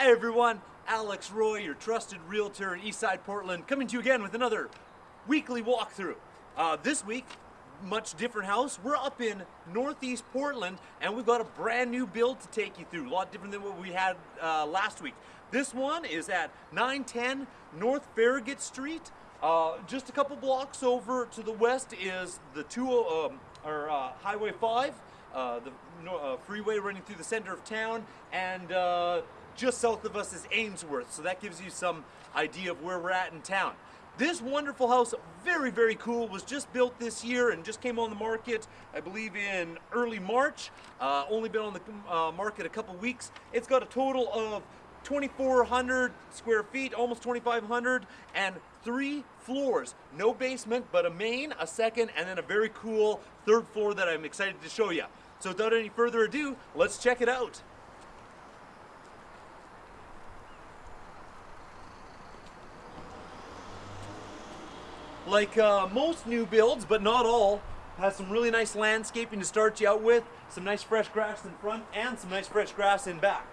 Hey everyone, Alex Roy, your trusted realtor in Eastside Portland, coming to you again with another weekly walkthrough. Uh, this week, much different house. We're up in Northeast Portland and we've got a brand new build to take you through. A lot different than what we had uh, last week. This one is at 910 North Farragut Street. Uh, just a couple blocks over to the west is the two, um, or uh, Highway 5, uh, the uh, freeway running through the center of town, and uh, just south of us is Ainsworth. So that gives you some idea of where we're at in town. This wonderful house, very, very cool, was just built this year and just came on the market, I believe in early March. Uh, only been on the uh, market a couple weeks. It's got a total of 2,400 square feet, almost 2,500, and three floors. No basement, but a main, a second, and then a very cool third floor that I'm excited to show you. So without any further ado, let's check it out. Like uh, most new builds, but not all, has some really nice landscaping to start you out with, some nice fresh grass in front, and some nice fresh grass in back.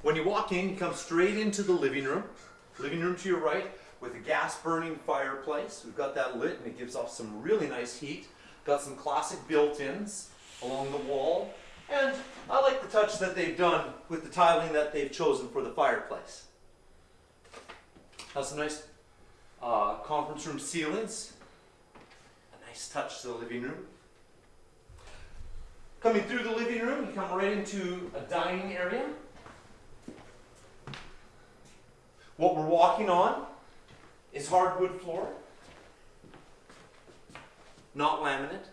When you walk in, you come straight into the living room. Living room to your right with a gas burning fireplace. We've got that lit and it gives off some really nice heat. Got some classic built-ins along the wall. And I like the touch that they've done with the tiling that they've chosen for the fireplace. Has some nice uh, conference room ceilings. A nice touch to the living room. Coming through the living room, you come right into a dining area. What we're walking on is hardwood floor, not laminate.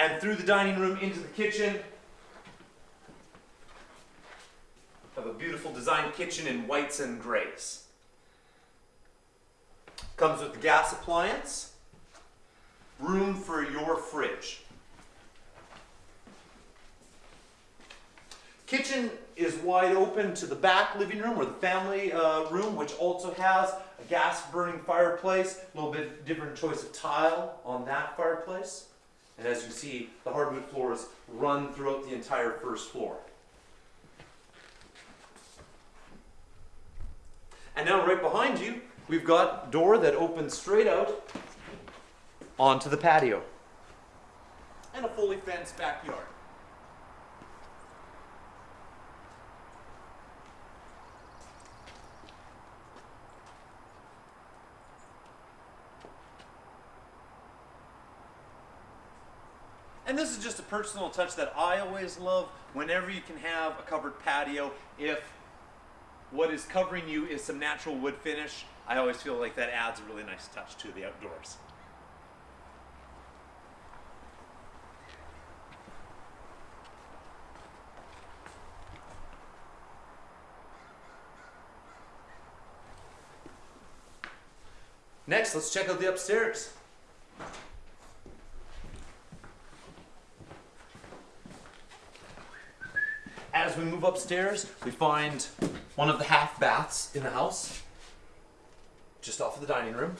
And through the dining room into the kitchen, have a beautiful design kitchen in whites and grays. Comes with the gas appliance, room for your fridge. Kitchen is wide open to the back living room or the family uh, room, which also has a gas burning fireplace, a little bit different choice of tile on that fireplace. And as you see, the hardwood floors run throughout the entire first floor. And now right behind you, we've got door that opens straight out onto the patio. And a fully fenced backyard. And this is just a personal touch that I always love whenever you can have a covered patio. If what is covering you is some natural wood finish, I always feel like that adds a really nice touch to the outdoors. Next, let's check out the upstairs. As we move upstairs, we find one of the half baths in the house, just off of the dining room.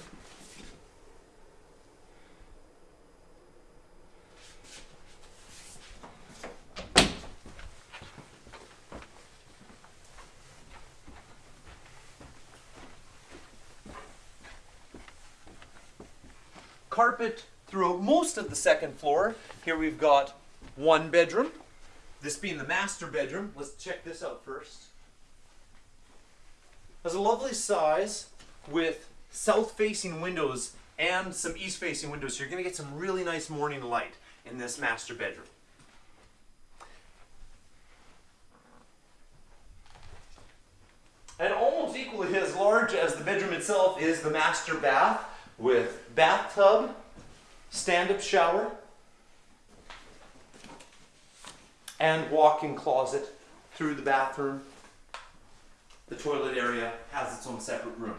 Carpet throughout most of the second floor. Here we've got one bedroom. This being the master bedroom, let's check this out first. Has a lovely size with south-facing windows and some east-facing windows. So you're going to get some really nice morning light in this master bedroom. And almost equally as large as the bedroom itself is the master bath with bathtub, stand-up shower, and walk-in closet through the bathroom. The toilet area has its own separate room.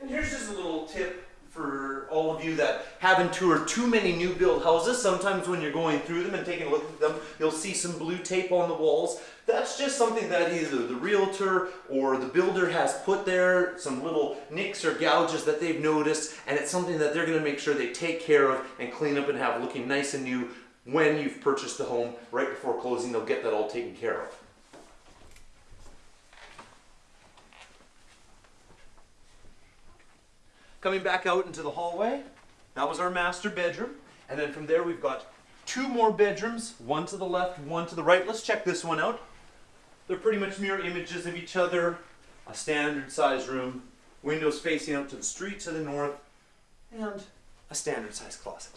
And here's just a little tip for all of you that haven't toured too many new build houses. Sometimes when you're going through them and taking a look at them, you'll see some blue tape on the walls. That's just something that either the realtor or the builder has put there, some little nicks or gouges that they've noticed, and it's something that they're gonna make sure they take care of and clean up and have looking nice and new when you've purchased the home. Right before closing, they'll get that all taken care of. Coming back out into the hallway, that was our master bedroom. And then from there, we've got two more bedrooms, one to the left, one to the right. Let's check this one out. They're pretty much mirror images of each other. A standard size room, windows facing out to the street to the north, and a standard size closet.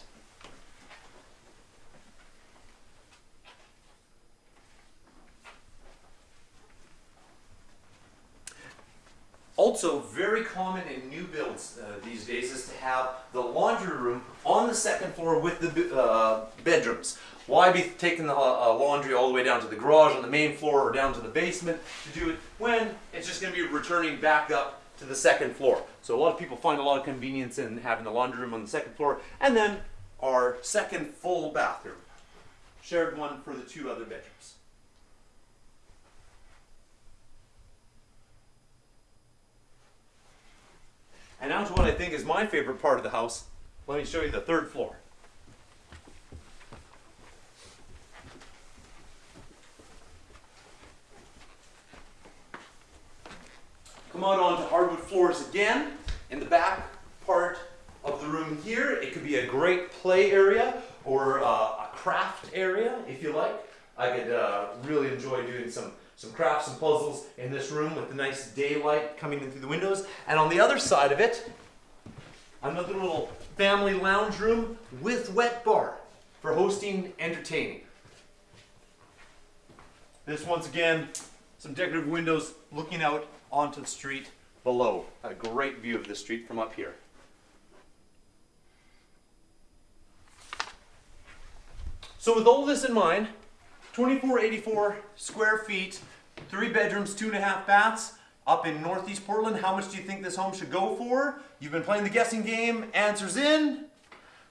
Also, very common in new builds uh, these days is to have the laundry room on the second floor with the uh, bedrooms. Why be taking the uh, laundry all the way down to the garage on the main floor or down to the basement to do it when it's just going to be returning back up to the second floor? So, a lot of people find a lot of convenience in having the laundry room on the second floor and then our second full bathroom, shared one for the two other bedrooms. And now to what I think is my favorite part of the house. Let me show you the third floor. Come out onto hardwood floors again. In the back part of the room here, it could be a great play area or uh, a craft area if you like. I could uh, really enjoy doing some some crafts and puzzles in this room with the nice daylight coming in through the windows. And on the other side of it, another little family lounge room with wet bar for hosting entertaining. This once again, some decorative windows looking out onto the street below. A great view of the street from up here. So with all this in mind, 2484 square feet, three bedrooms, two and a half baths, up in Northeast Portland. How much do you think this home should go for? You've been playing the guessing game. Answers in.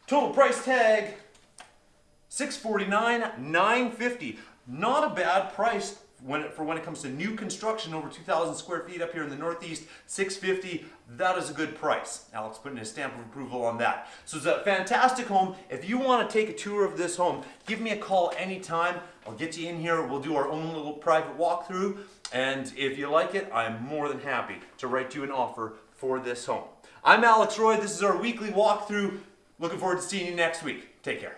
Total price tag 649 950 Not a bad price when it, for when it comes to new construction over 2,000 square feet up here in the Northeast, 650, that is a good price. Alex putting his stamp of approval on that. So it's a fantastic home. If you want to take a tour of this home, give me a call anytime. I'll get you in here. We'll do our own little private walkthrough. And if you like it, I'm more than happy to write you an offer for this home. I'm Alex Roy. This is our weekly walkthrough. Looking forward to seeing you next week. Take care.